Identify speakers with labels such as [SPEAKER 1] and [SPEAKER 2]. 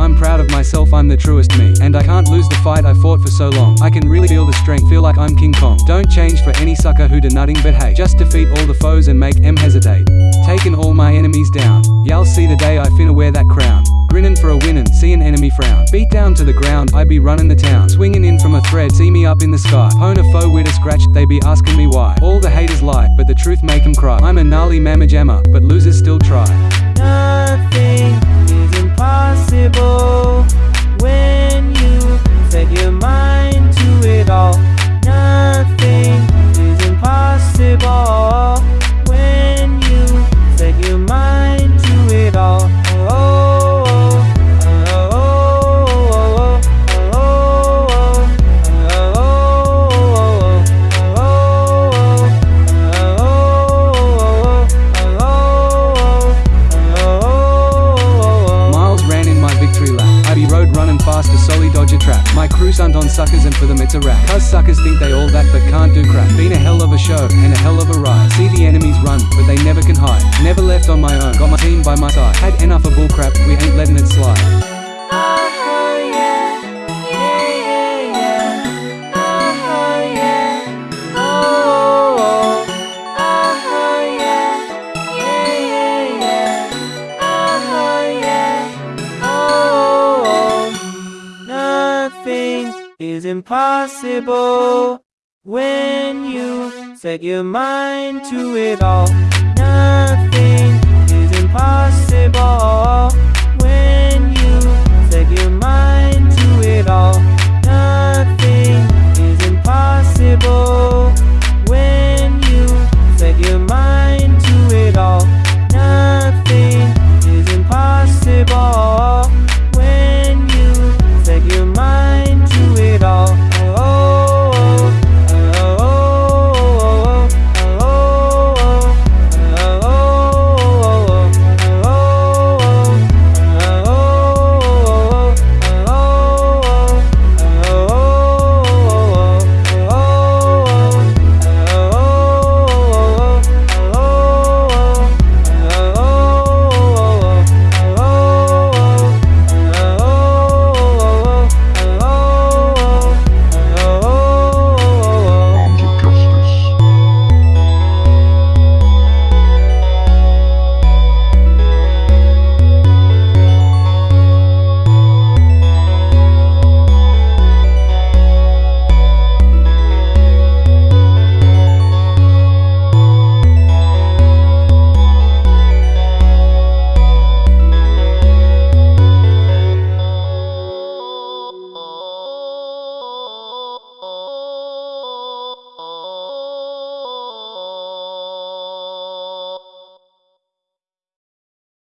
[SPEAKER 1] I'm proud of myself, I'm the truest me. And I can't lose the fight I fought for so long. I can really feel the strength, feel like I'm King Kong. Don't change for any sucker who do nothing but hate. Just defeat all the foes and make em hesitate. Taking all my enemies down. Y'all see the day I finna wear that crown. Grinning for a winnin', see an enemy frown. Beat down to the ground, I be running the town. Swinging in from a thread, see me up in the sky. Hone a foe with a scratch, they be asking me why. All the haters lie, but the truth make 'em cry. I'm a gnarly mamma jammer, but losers still on suckers and for them it's a rap. Cause suckers think they all that but can't do crap. Been a hell of a show and a hell of a ride. See the enemies run, but they never can hide. Never left on my own, got my team by my side. Had enough of bullcrap, we ain't letting it slide.
[SPEAKER 2] Impossible when you set your mind to it all.